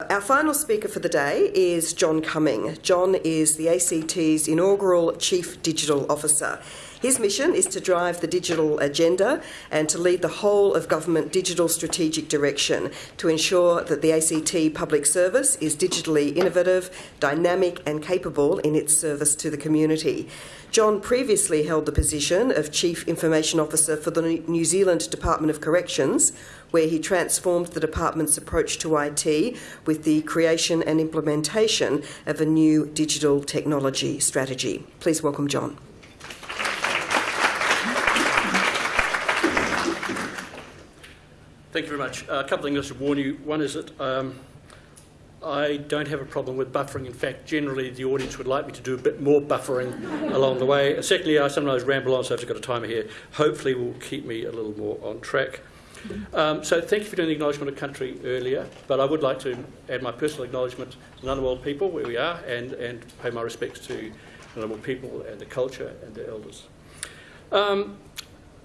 Our final speaker for the day is John Cumming. John is the ACT's inaugural Chief Digital Officer. His mission is to drive the digital agenda and to lead the whole of government digital strategic direction to ensure that the ACT public service is digitally innovative, dynamic, and capable in its service to the community. John previously held the position of Chief Information Officer for the New Zealand Department of Corrections, where he transformed the department's approach to IT with the creation and implementation of a new digital technology strategy. Please welcome John. Thank you very much. Uh, a couple of things I should warn you. One is that um, I don't have a problem with buffering. In fact, generally the audience would like me to do a bit more buffering along the way. Secondly, I sometimes ramble on, so I've got a timer here. Hopefully will keep me a little more on track. Um, so thank you for doing the acknowledgement of country earlier, but I would like to add my personal acknowledgement to the Ngunnawal people, where we are, and, and pay my respects to the Ngunnawal people and the culture and the elders. Um,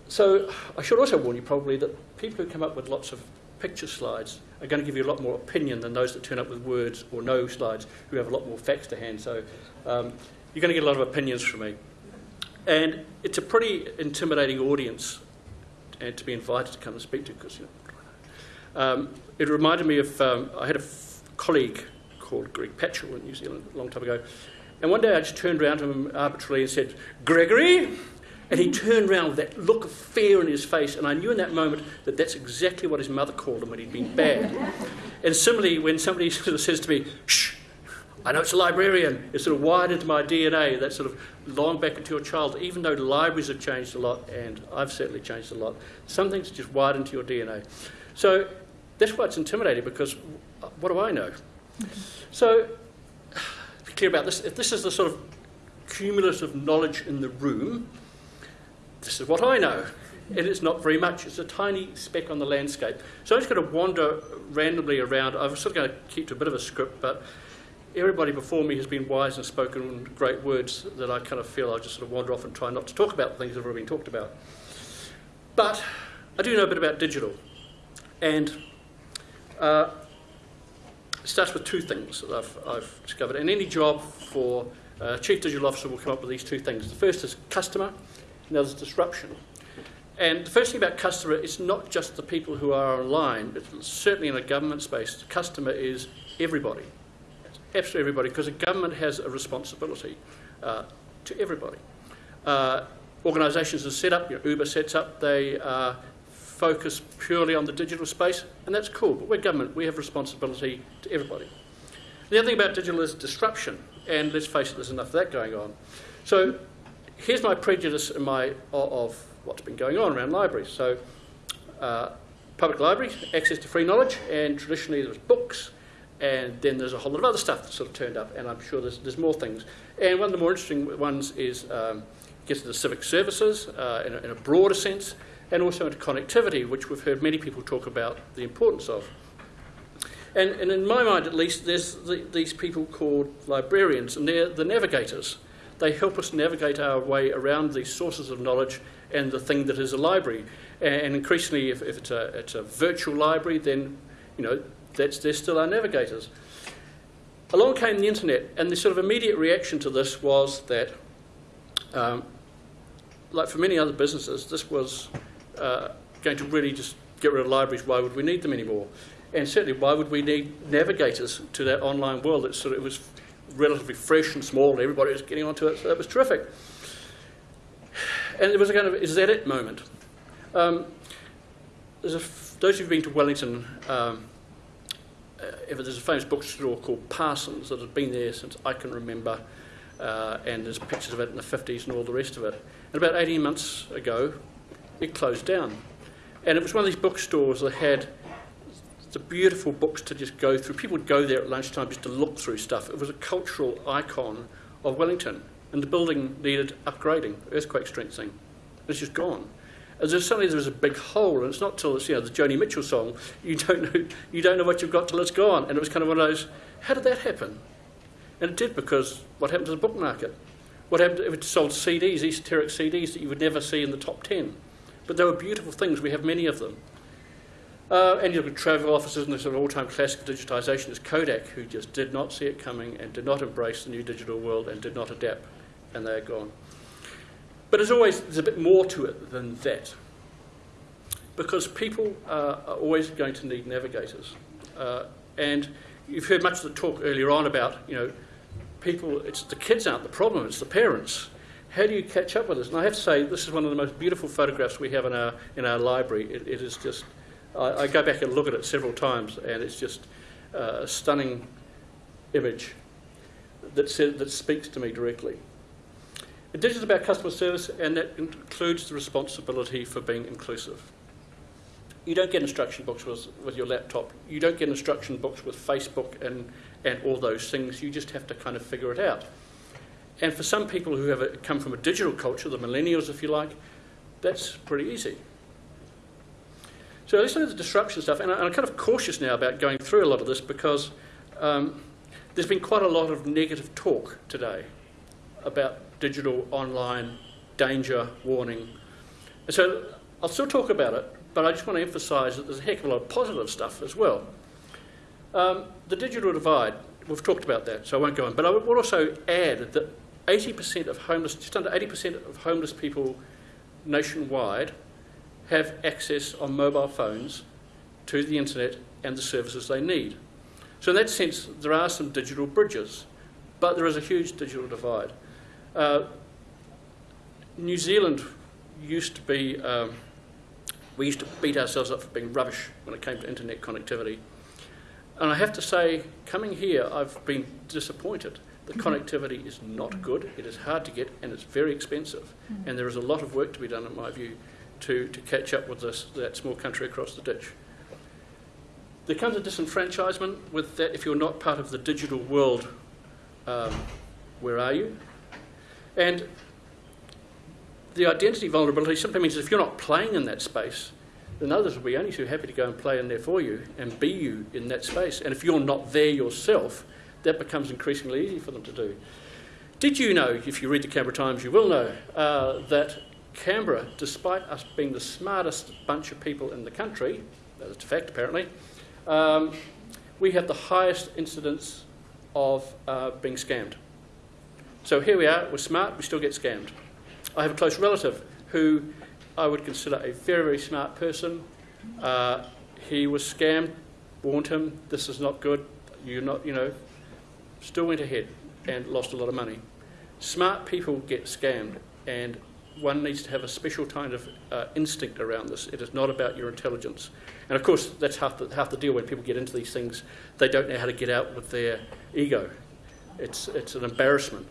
so I should also warn you probably that people who come up with lots of picture slides are going to give you a lot more opinion than those that turn up with words or no slides who have a lot more facts to hand. So um, you're going to get a lot of opinions from me. And it's a pretty intimidating audience and to be invited to come and speak to because, you know, um, it reminded me of, um, I had a colleague called Greg Patchell in New Zealand a long time ago. And one day I just turned around to him arbitrarily and said, Gregory, and he turned around with that look of fear in his face, and I knew in that moment that that's exactly what his mother called him when he'd been bad. And similarly, when somebody sort of says to me, shh, I know it's a librarian, it's sort of wired into my DNA, that sort of long back into your childhood, even though libraries have changed a lot, and I've certainly changed a lot, some things just wired into your DNA. So that's why it's intimidating, because what do I know? So, be clear about this, if this is the sort of cumulative knowledge in the room, this is what I know. And it's not very much. It's a tiny speck on the landscape. So I'm just going to wander randomly around. I'm sort of going to keep to a bit of a script, but everybody before me has been wise and spoken great words that I kind of feel I'll just sort of wander off and try not to talk about the things that have already been talked about. But I do know a bit about digital. And uh, it starts with two things that I've, I've discovered. And any job for a chief digital officer will come up with these two things. The first is customer, and there's disruption. And the first thing about customer is not just the people who are online, but certainly in a government space, the customer is everybody. It's absolutely everybody, because a government has a responsibility uh, to everybody. Uh, organisations are set up, you know, Uber sets up, they uh, focus purely on the digital space, and that's cool, but we're government, we have responsibility to everybody. The other thing about digital is disruption, and let's face it, there's enough of that going on. So here's my prejudice my, of what's been going on around libraries. So, uh, public libraries, access to free knowledge, and traditionally there was books, and then there's a whole lot of other stuff that sort of turned up, and I'm sure there's, there's more things. And one of the more interesting ones is um, gets into civic services uh, in, a, in a broader sense, and also into connectivity, which we've heard many people talk about the importance of. And, and in my mind, at least, there's the, these people called librarians, and they're the navigators. They help us navigate our way around these sources of knowledge and the thing that is a library. And increasingly, if, if it's, a, it's a virtual library, then you know that's, they're still our navigators. Along came the internet, and the sort of immediate reaction to this was that, um, like for many other businesses, this was uh, going to really just get rid of libraries. Why would we need them anymore? And certainly, why would we need navigators to that online world? It sort of it was relatively fresh and small, and everybody was getting onto it, so that was terrific. And it was a kind of is that it moment. Um, a, those of you who've been to Wellington, um, uh, there's a famous bookstore called Parsons that has been there since I can remember, uh, and there's pictures of it in the 50s and all the rest of it. And about 18 months ago, it closed down. And it was one of these bookstores that had the beautiful books to just go through. People would go there at lunchtime just to look through stuff. It was a cultural icon of Wellington, and the building needed upgrading, earthquake strengthening. It's just gone. And suddenly there's a big hole, and it's not till it's you know the Joni Mitchell song. You don't know you don't know what you've got till it's gone. And it was kind of one of those. How did that happen? And it did because what happened to the book market? What happened if it sold CDs, esoteric CDs that you would never see in the top ten? But they were beautiful things. We have many of them. Uh, and you look at travel offices, and the sort of all-time classic of digitisation is Kodak, who just did not see it coming and did not embrace the new digital world and did not adapt, and they're gone. But as always, there's a bit more to it than that, because people uh, are always going to need navigators, uh, and you've heard much of the talk earlier on about, you know, people. It's the kids aren't the problem; it's the parents. How do you catch up with this? And I have to say, this is one of the most beautiful photographs we have in our in our library. it, it is just I, I, go back and look at it several times, and it's just uh, a stunning image that, that speaks to me directly. It is about customer service, and that includes the responsibility for being inclusive. You don't get instruction books with, with your laptop. You don't get instruction books with Facebook and, and all those things. You just have to kind of figure it out. And for some people who have a, come from a digital culture, the millennials, if you like, that's pretty easy. So look at the disruption stuff, and I'm kind of cautious now about going through a lot of this because um, there's been quite a lot of negative talk today about digital, online, danger, warning. And so I'll still talk about it, but I just want to emphasise that there's a heck of a lot of positive stuff as well. Um, the digital divide, we've talked about that, so I won't go on. But I would also add that 80% of homeless, just under 80% of homeless people nationwide have access on mobile phones to the internet and the services they need. So in that sense, there are some digital bridges, but there is a huge digital divide. Uh, New Zealand used to be, um, we used to beat ourselves up for being rubbish when it came to internet connectivity. And I have to say, coming here, I've been disappointed. The mm-hmm. connectivity is not good, it is hard to get, and it's very expensive. Mm-hmm. And there is a lot of work to be done, in my view, to, to catch up with this, that small country across the ditch. There comes a disenfranchisement with that if you're not part of the digital world, um, where are you? And the identity vulnerability simply means if you're not playing in that space, then others will be only too happy to go and play in there for you and be you in that space. And if you're not there yourself, that becomes increasingly easy for them to do. Did you know, if you read the Canberra Times, you will know, uh, that Canberra, despite us being the smartest bunch of people in the country, that's a fact apparently, um, we have the highest incidence of uh, being scammed. So here we are, we're smart, we still get scammed. I have a close relative who I would consider a very, very smart person. Uh, he was scammed, warned him, this is not good, you're not, you know, still went ahead and lost a lot of money. Smart people get scammed, and one needs to have a special kind of uh, instinct around this. It is not about your intelligence. And of course, that's half the, half the deal when people get into these things. They don't know how to get out with their ego. It's, it's an embarrassment.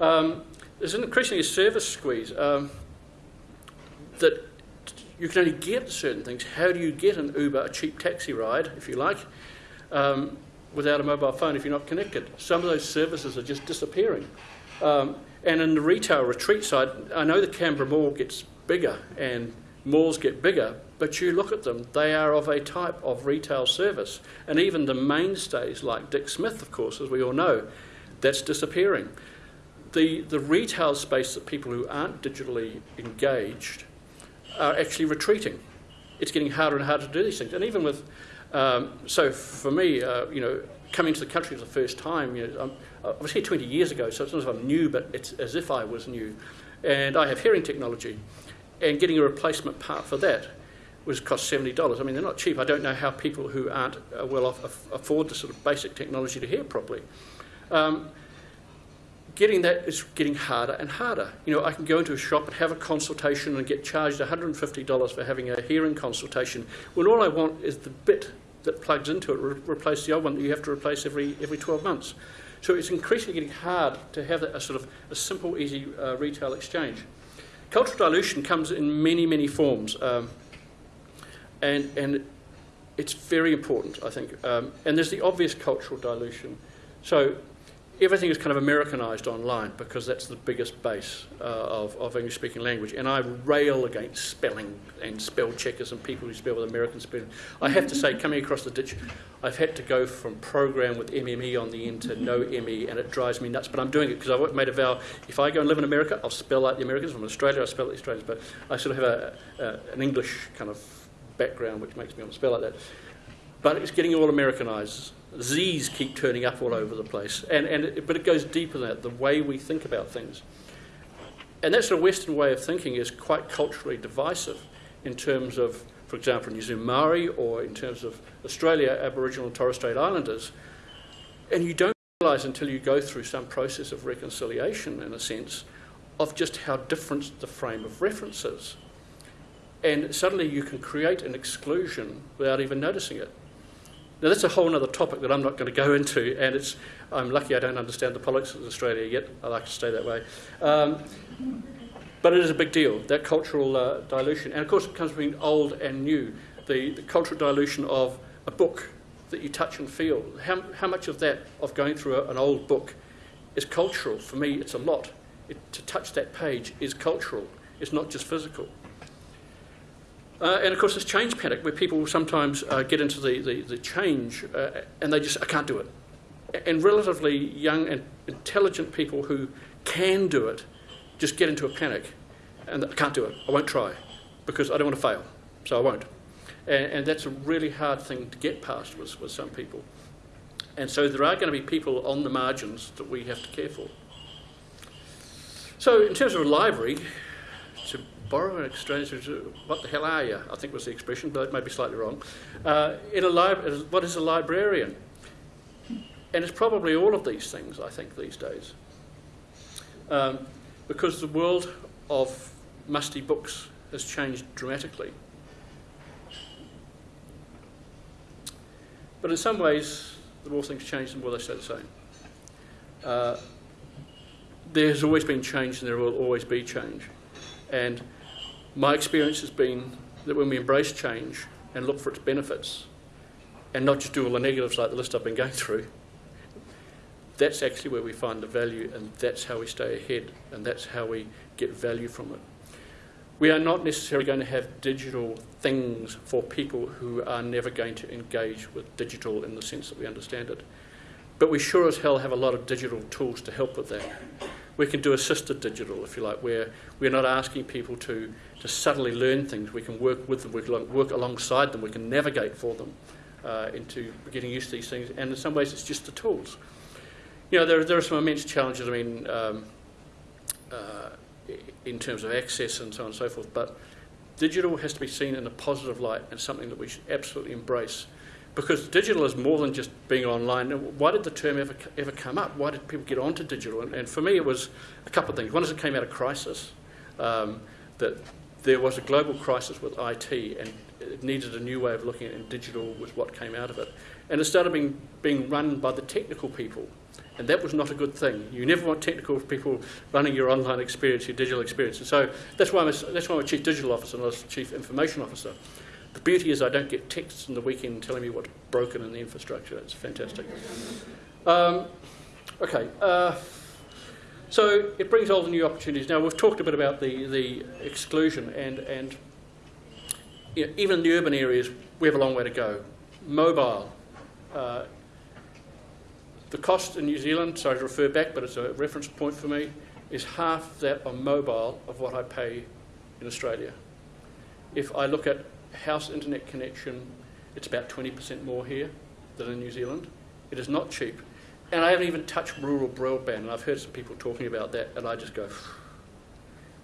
Um, there's an increasingly a service squeeze um, that you can only get certain things. How do you get an Uber, a cheap taxi ride, if you like, um, without a mobile phone if you're not connected? Some of those services are just disappearing. Um, and in the retail retreat side, I know the Canberra Mall gets bigger and malls get bigger, but you look at them, they are of a type of retail service. And even the mainstays like Dick Smith, of course, as we all know, that's disappearing. The, the retail space that people who aren't digitally engaged are actually retreating. It's getting harder and harder to do these things. And even with, um, so for me, uh, you know, coming to the country for the first time, you know, I was here 20 years ago, so it's not as if I'm new, but it's as if I was new. And I have hearing technology, and getting a replacement part for that was cost $70. I mean, they're not cheap. I don't know how people who aren't uh, well off afford the sort of basic technology to hear properly. Um, getting that is getting harder and harder. You know, I can go into a shop and have a consultation and get charged $150 for having a hearing consultation when all I want is the bit that plugs into it, re- replace the old one that you have to replace every, every 12 months. So it's increasingly getting hard to have a sort of a simple, easy uh, retail exchange. Cultural dilution comes in many, many forms, um, and, and it's very important, I think. Um, and there's the obvious cultural dilution. So everything is kind of Americanized online because that's the biggest base uh, of, of English speaking language. And I rail against spelling and spell checkers and people who spell with American spelling. I have to say, coming across the ditch, I've had to go from program with MME on the end to no ME, and it drives me nuts. But I'm doing it because I've made a vow if I go and live in America, I'll spell like the Americans. From Australia, I'll spell like the Australians. But I sort of have a, a, an English kind of background, which makes me want to spell like that. But it's getting all Americanized. Z's keep turning up all over the place. And, and it, but it goes deeper than that, the way we think about things. And that sort of Western way of thinking is quite culturally divisive in terms of, for example, New Zealand Maori or in terms of Australia, Aboriginal and Torres Strait Islanders. And you don't realise until you go through some process of reconciliation, in a sense, of just how different the frame of reference is. And suddenly you can create an exclusion without even noticing it. Now, that's a whole other topic that I'm not going to go into, and it's, I'm lucky I don't understand the politics of Australia yet. I like to stay that way. Um, but it is a big deal, that cultural uh, dilution. And of course, it comes between old and new. The, the cultural dilution of a book that you touch and feel. How, how much of that, of going through a, an old book, is cultural? For me, it's a lot. It, to touch that page is cultural, it's not just physical. Uh, and of course, there's change panic where people sometimes uh, get into the, the, the change uh, and they just, I can't do it. And relatively young and intelligent people who can do it just get into a panic and I can't do it, I won't try because I don't want to fail, so I won't. And, and that's a really hard thing to get past with, with some people. And so there are going to be people on the margins that we have to care for. So, in terms of a library, to borrow an exchange, what the hell are you? I think was the expression, but it may be slightly wrong. Uh, in a li- what is a librarian? And it's probably all of these things, I think, these days. Um, because the world of musty books has changed dramatically. But in some ways, the more things change, the more they stay the same. Uh, there has always been change and there will always be change. And my experience has been that when we embrace change and look for its benefits, and not just do all the negatives like the list I've been going through, that's actually where we find the value, and that's how we stay ahead, and that's how we get value from it. We are not necessarily going to have digital things for people who are never going to engage with digital in the sense that we understand it. But we sure as hell have a lot of digital tools to help with that. We can do assisted digital, if you like, where we're not asking people to, to subtly learn things. We can work with them, we can work alongside them, we can navigate for them uh, into getting used to these things. And in some ways, it's just the tools. You know, there, there are some immense challenges. I mean, um, uh, in terms of access and so on and so forth. But digital has to be seen in a positive light and something that we should absolutely embrace. Because digital is more than just being online. Why did the term ever, ever come up? Why did people get onto digital? And, and for me, it was a couple of things. One is it came out of crisis, um, that there was a global crisis with IT and it needed a new way of looking at it, and digital was what came out of it. And it started being, being run by the technical people and that was not a good thing. You never want technical people running your online experience, your digital experience. And so that's why I'm a, that's why I'm a chief digital officer, not a chief information officer. The beauty is I don't get texts in the weekend telling me what's broken in the infrastructure. It's fantastic. Um, okay. Uh, so it brings all the new opportunities. Now we've talked a bit about the, the exclusion and, and you know, even in the urban areas, we have a long way to go. Mobile. Uh, the cost in New Zealand, sorry to refer back, but it's a reference point for me, is half that on mobile of what I pay in Australia. If I look at house internet connection, it's about 20% more here than in New Zealand. It is not cheap. And I haven't even touched rural broadband, and I've heard some people talking about that, and I just go,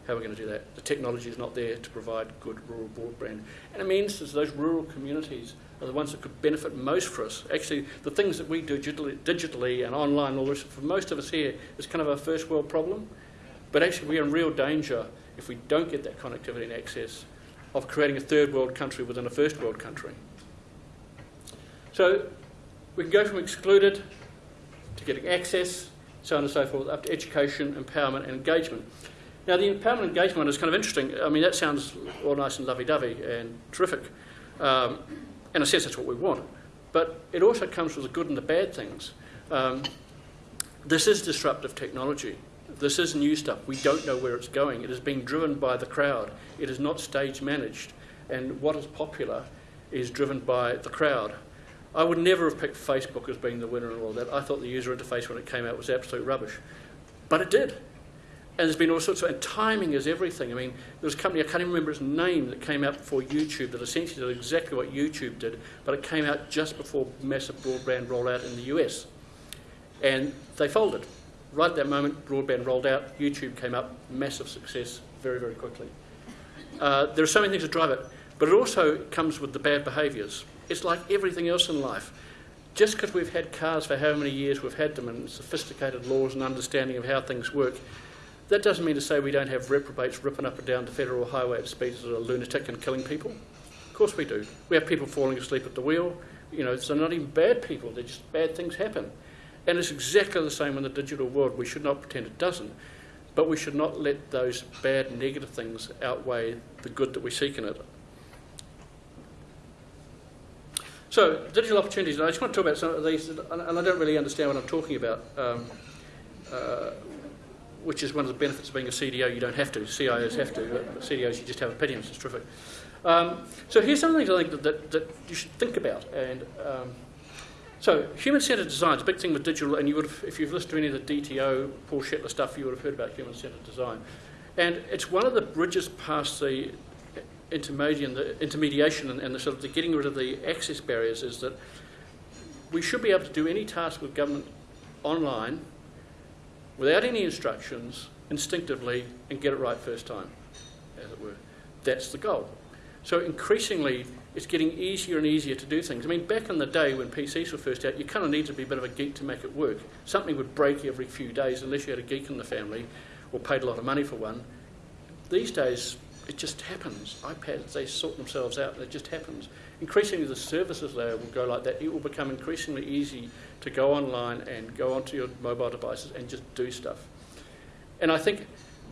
how are we going to do that? The technology is not there to provide good rural broadband. And it means that those rural communities are the ones that could benefit most for us. Actually, the things that we do digitally, digitally and online, all this, for most of us here, is kind of a first world problem. But actually, we're in real danger if we don't get that connectivity and access of creating a third world country within a first world country. So we can go from excluded to getting access, so on and so forth, up to education, empowerment, and engagement. Now, the empowerment and engagement is kind of interesting. I mean, that sounds all nice and lovey dovey and terrific. Um, in a sense, that's what we want. But it also comes with the good and the bad things. Um, this is disruptive technology. This is new stuff. We don't know where it's going. It is being driven by the crowd. It is not stage managed. And what is popular is driven by the crowd. I would never have picked Facebook as being the winner and all that. I thought the user interface when it came out was absolute rubbish. But it did. and there's been all sorts of, and timing is everything. I mean, there was a company, I can't even remember its name, that came out before YouTube that essentially did exactly what YouTube did, but it came out just before massive broadband rollout in the US. And they folded. Right at that moment, broadband rolled out, YouTube came up, massive success very, very quickly. Uh, there are so many things that drive it, but it also comes with the bad behaviours. It's like everything else in life. Just because we've had cars for how many years we've had them and sophisticated laws and understanding of how things work, that doesn't mean to say we don't have reprobates ripping up and down the federal highway at speeds that are lunatic and killing people. Of course we do. We have people falling asleep at the wheel. You know, so not even bad people, they're just bad things happen. And it's exactly the same in the digital world. We should not pretend it doesn't. But we should not let those bad, negative things outweigh the good that we seek in it. So, digital opportunities, I just want to talk about some of these, and I don't really understand what I'm talking about. Um, uh, which is one of the benefits of being a CDO. You don't have to. CIOs have to. But CDOs, you just have opinions. It's terrific. Um, so here's some things I think that, that, that you should think about. And um, so human-centered design is a big thing with digital, and you would have, if you've listened to any of the DTO, Paul Shetler stuff, you would have heard about human-centered design. And it's one of the bridges past the intermediation, the intermediation and, and the sort of the getting rid of the access barriers is that we should be able to do any task with government online without any instructions, instinctively, and get it right first time, as it were. That's the goal. So increasingly, it's getting easier and easier to do things. I mean, back in the day when PCs were first out, you kind of needed to be a bit of a geek to make it work. Something would break every few days unless you had a geek in the family or paid a lot of money for one. These days, it just happens. iPads, they sort themselves out, it just happens. Increasingly, the services layer will go like that. It will become increasingly easy to go online and go onto your mobile devices and just do stuff. And I think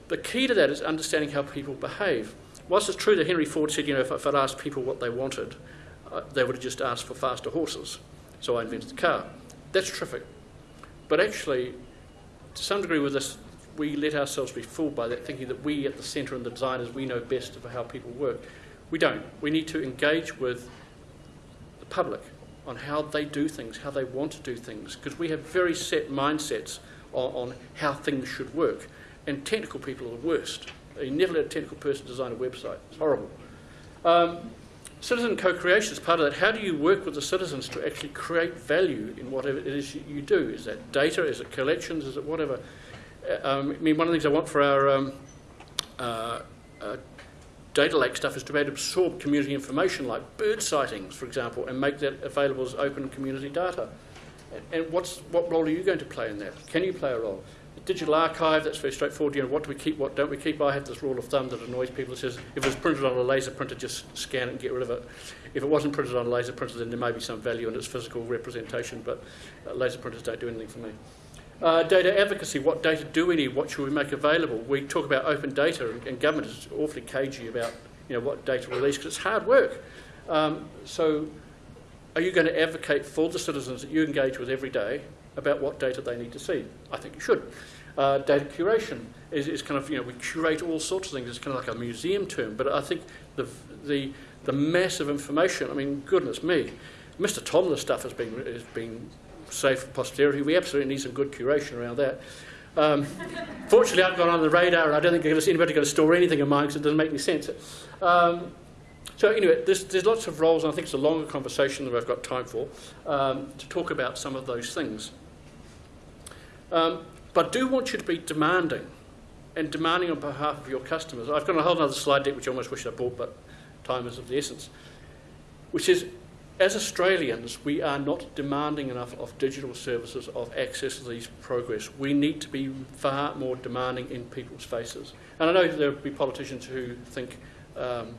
the key to that is understanding how people behave. Whilst it's true that Henry Ford said, you know, if, if I'd asked people what they wanted, uh, they would have just asked for faster horses. So I invented the car. That's terrific. But actually, to some degree with this, we let ourselves be fooled by that, thinking that we at the centre and the designers, we know best of how people work. We don't. We need to engage with the public on how they do things, how they want to do things, because we have very set mindsets on, on, how things should work. And technical people are the worst. You never let a technical person design a website. It's horrible. Um, citizen co-creation is part of that. How do you work with the citizens to actually create value in whatever it is you do? Is that data? Is it collections? Is it whatever? Uh, um, I mean, one of the things I want for our um, uh, uh, data lake stuff is to be able to absorb community information like bird sightings, for example, and make that available as open community data. And what's, what role are you going to play in that? Can you play a role? Digital archive, that's very straightforward. You know, what do we keep, what don't we keep? I have this rule of thumb that annoys people. It says if it's printed on a laser printer, just scan it and get rid of it. If it wasn't printed on a laser printer, then there may be some value in its physical representation, but uh, laser printers don't do anything for me. Uh, data advocacy, what data do we need? What should we make available? We talk about open data, and, and government is awfully cagey about you know, what data release because it's hard work. Um, so, are you going to advocate for the citizens that you engage with every day about what data they need to see? I think you should. Uh, data curation is, is, kind of, you know, we curate all sorts of things. It's kind of like a museum term, but I think the, the, the massive information, I mean, goodness me, Mr. Tomlin's stuff has been, has been safe for posterity. We absolutely need some good curation around that. Um, fortunately, I've gone on the radar, and I don't think anybody's going to store anything of mine because it doesn't make any sense. Um, so anyway, there's, there's lots of roles, and I think it's a longer conversation than I've got time for, um, to talk about some of those things. Um, but I do want you to be demanding, and demanding on behalf of your customers. I've got a whole other slide deck which I almost wish I bought, but time is of the essence, which is as Australians, we are not demanding enough of digital services of access to these progress. We need to be far more demanding in people's faces. And I know there will be politicians who think um,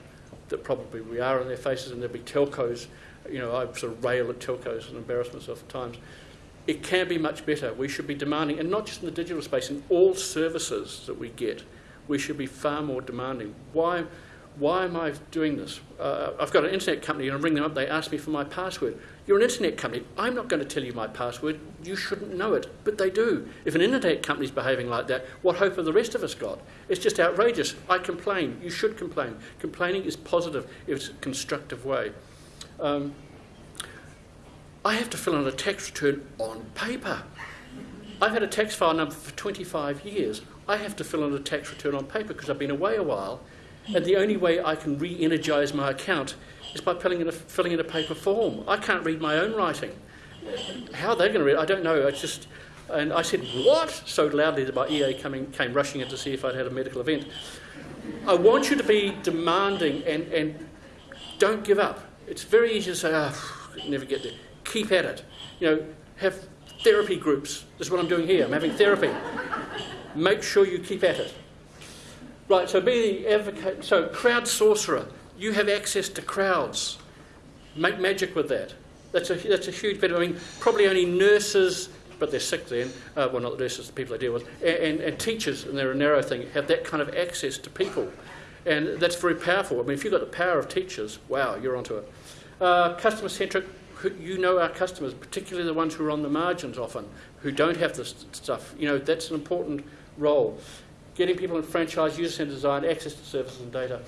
that probably we are in their faces, and there'll be telcos. You know, I sort of rail at telcos and embarrass myself at times. It can be much better. We should be demanding, and not just in the digital space, in all services that we get, we should be far more demanding. Why? why am I doing this? Uh, I've got an internet company and I ring them up, they ask me for my password. You're an internet company. I'm not going to tell you my password. You shouldn't know it. But they do. If an internet company's behaving like that, what hope have the rest of us got? It's just outrageous. I complain. You should complain. Complaining is positive it's a constructive way. Um, I have to fill in a tax return on paper. I've had a tax file number for 25 years. I have to fill in a tax return on paper because I've been away a while, and the only way I can re energise my account is by filling in, a, filling in a paper form. I can't read my own writing. How are they going to read? It? I don't know. It's just, and I said, "What?" so loudly that my EA coming, came rushing in to see if I'd had a medical event. I want you to be demanding and, and don't give up. It's very easy to say, "Ah, oh, never get there." Keep at it. You know, have therapy groups. This is what I'm doing here. I'm having therapy. Make sure you keep at it. Right, so be the advocate. So, crowd sorcerer. You have access to crowds. Make magic with that. That's a, that's a huge benefit. I mean, probably only nurses, but they're sick then. Uh, well, not the nurses, the people I deal with, and, and, and teachers, and they're a narrow thing, have that kind of access to people. And that's very powerful. I mean, if you've got the power of teachers, wow, you're onto it. Uh, customer centric, you know our customers, particularly the ones who are on the margins often, who don't have this stuff. You know, that's an important role. Getting people in franchise, user-centered design, access to services and data.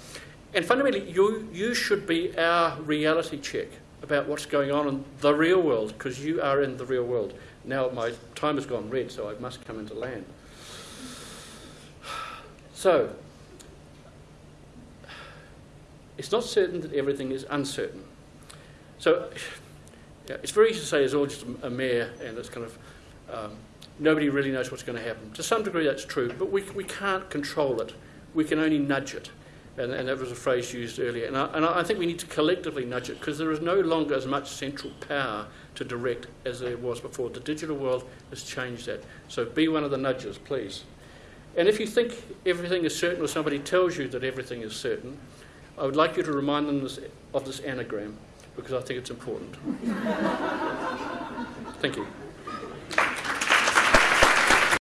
And fundamentally, you, you should be our reality check about what's going on in the real world, because you are in the real world. Now my time has gone red, so I must come into land. So, it's not certain that everything is uncertain. So, yeah, it's very easy to say it's all just a, mare and it's kind of um, nobody really knows what's going to happen. To some degree, that's true, but we, we can't control it. We can only nudge it. And, and that was a phrase used earlier. And I, and I think we need to collectively nudge it because there is no longer as much central power to direct as there was before. The digital world has changed that. So be one of the nudges, please. And if you think everything is certain or somebody tells you that everything is certain, I would like you to remind them this, of this anagram because I think it's important. Thank you.